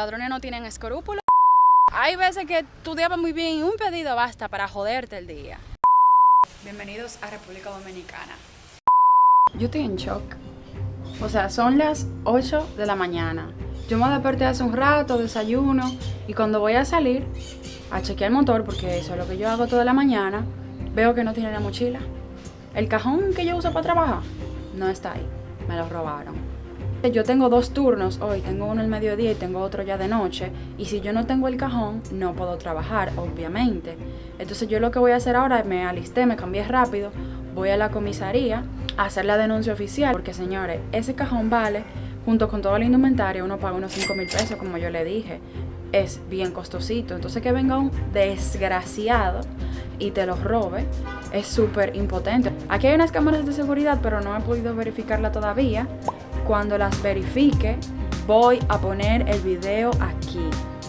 ladrones no tienen escrúpulos. Hay veces que tu día va muy bien y un pedido basta para joderte el día. Bienvenidos a República Dominicana. Yo estoy en shock. O sea, son las 8 de la mañana. Yo me desperté hace un rato, desayuno, y cuando voy a salir a chequear el motor, porque eso es lo que yo hago toda la mañana, veo que no tiene la mochila. El cajón que yo uso para trabajar no está ahí. Me lo robaron. Yo tengo dos turnos hoy, tengo uno al mediodía y tengo otro ya de noche. Y si yo no tengo el cajón, no puedo trabajar, obviamente. Entonces yo lo que voy a hacer ahora, me alisté, me cambié rápido, voy a la comisaría a hacer la denuncia oficial. Porque señores, ese cajón vale, junto con todo el indumentario, uno paga unos 5 mil pesos, como yo le dije. Es bien costosito. Entonces que venga un desgraciado y te lo robe es súper impotente. Aquí hay unas cámaras de seguridad, pero no he podido verificarla todavía. Cuando las verifique, voy a poner el video aquí.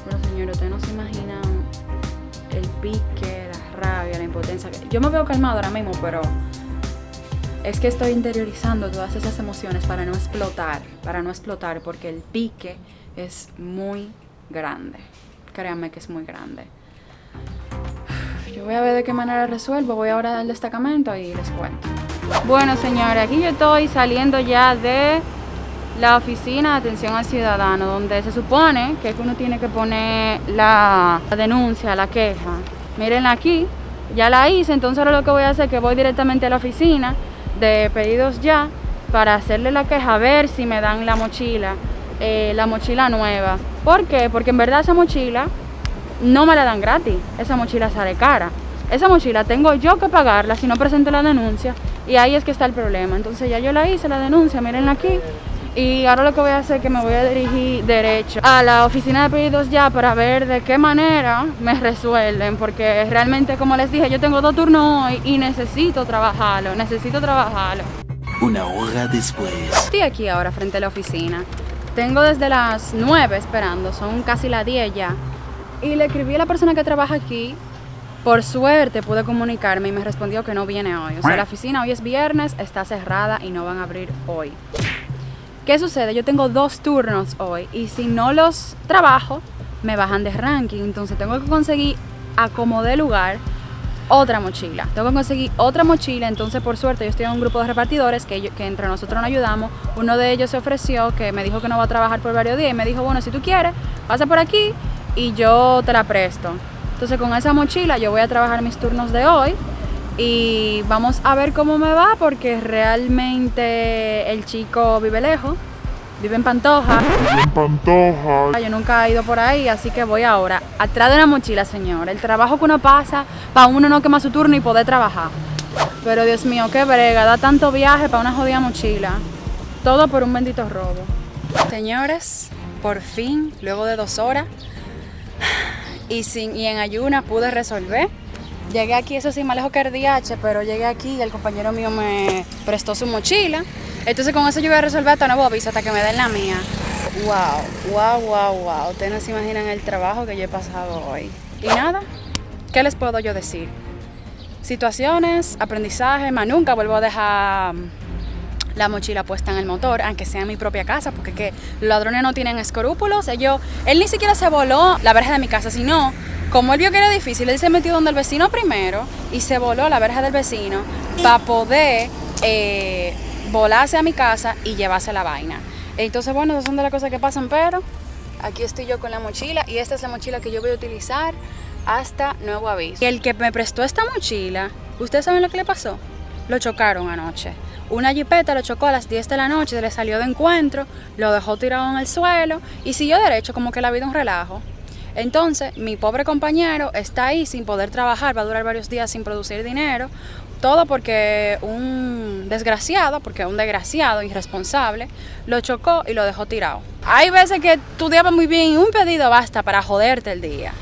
Bueno, señores, ustedes no se imaginan el pique, la rabia, la impotencia. Yo me veo calmado ahora mismo, pero es que estoy interiorizando todas esas emociones para no explotar, para no explotar, porque el pique es muy grande. Créanme que es muy grande. Yo voy a ver de qué manera resuelvo. Voy ahora al destacamento y les cuento. Bueno, señores, aquí yo estoy saliendo ya de la oficina de atención al ciudadano, donde se supone que uno tiene que poner la, denuncia, la queja. Miren aquí, ya la hice, entonces ahora lo que voy a hacer es que voy directamente a la oficina de pedidos ya para hacerle la queja, a ver si me dan la mochila, eh, la mochila nueva. ¿Por qué? Porque en verdad esa mochila no me la dan gratis, esa mochila sale cara. Esa mochila tengo yo que pagarla si no presento la denuncia y ahí es que está el problema. Entonces ya yo la hice, la denuncia, mirenla aquí, y ahora lo que voy a hacer es que me voy a dirigir derecho a la oficina de pedidos ya para ver de qué manera me resuelven, porque realmente como les dije, yo tengo dos turnos hoy y necesito trabajarlo, necesito trabajarlo. Una hora después. Estoy aquí ahora frente a la oficina. Tengo desde las 9 esperando, son casi las 10 ya. Y le escribí a la persona que trabaja aquí. Por suerte pude comunicarme y me respondió que no viene hoy. O sea, la oficina hoy es viernes, está cerrada y no van a abrir hoy. ¿Qué sucede? Yo tengo dos turnos hoy y si no los trabajo, me bajan de ranking. Entonces tengo que conseguir a como de lugar otra mochila. Tengo que conseguir otra mochila, entonces por suerte yo estoy en un grupo de repartidores que, que entre nosotros nos ayudamos. Uno de ellos se ofreció, que me dijo que no va a trabajar por varios días y me dijo, bueno, si tú quieres, pasa por aquí y yo te la presto. Entonces con esa mochila yo voy a trabajar mis turnos de hoy y vamos a ver cómo me va porque realmente el chico vive lejos, vive en Pantoja. Vive en Pantoja. Yo nunca he ido por ahí, así que voy ahora. Atrás de una mochila, señor. El trabajo que uno pasa para uno no quemar su turno y poder trabajar. Pero Dios mío, qué brega, da tanto viaje para una jodida mochila. Todo por un bendito robo. Señores, por fin, luego de dos horas y, sin, y en ayunas pude resolver Llegué aquí, eso sí, más lejos que DH, pero llegué aquí y el compañero mío me prestó su mochila. Entonces con eso yo voy a resolver hasta nuevo aviso, hasta que me den la mía. Wow, wow, wow, wow. Ustedes no se imaginan el trabajo que yo he pasado hoy. Y nada, ¿qué les puedo yo decir? Situaciones, aprendizaje, más nunca vuelvo a dejar la mochila puesta en el motor, aunque sea en mi propia casa, porque que los ladrones no tienen escrúpulos. Ellos, él ni siquiera se voló la verja de mi casa, sino como él vio que era difícil, él se metió donde el vecino primero y se voló la verja del vecino para poder eh, volarse a mi casa y llevarse la vaina. Entonces, bueno, esas son de las cosas que pasan, pero aquí estoy yo con la mochila y esta es la mochila que yo voy a utilizar hasta nuevo aviso. El que me prestó esta mochila, ¿ustedes saben lo que le pasó? Lo chocaron anoche. Una jipeta lo chocó a las 10 de la noche, le salió de encuentro, lo dejó tirado en el suelo y siguió derecho como que la vida un relajo. Entonces, mi pobre compañero está ahí sin poder trabajar, va a durar varios días sin producir dinero, todo porque un desgraciado, porque un desgraciado irresponsable, lo chocó y lo dejó tirado. Hay veces que va muy bien y un pedido basta para joderte el día.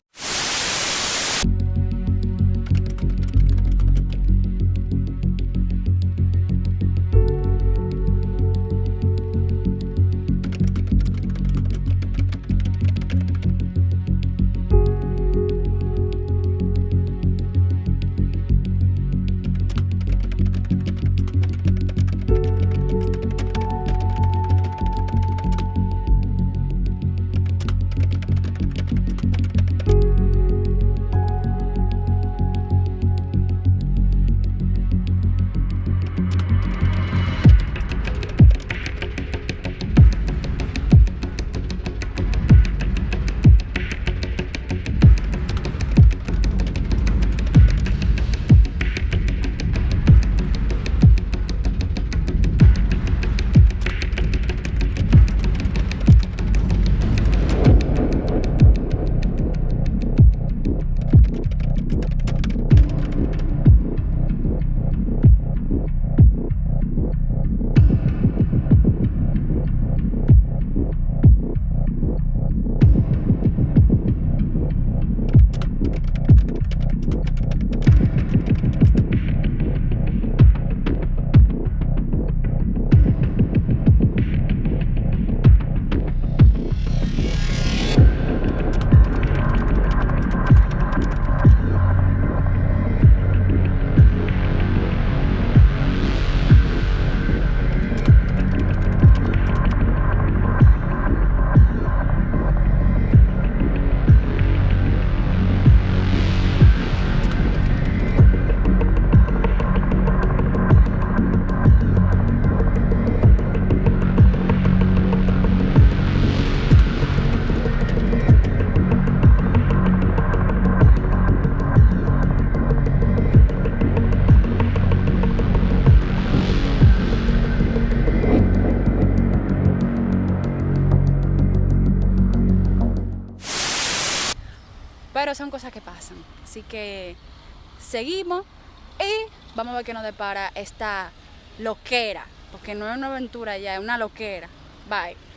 Pero son cosas que pasan. Así que seguimos y vamos a ver qué nos depara esta loquera. Porque no es una aventura ya, es una loquera. Bye.